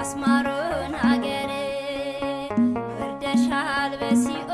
አስማሮን ሀገር ወርደሻል በሲኦ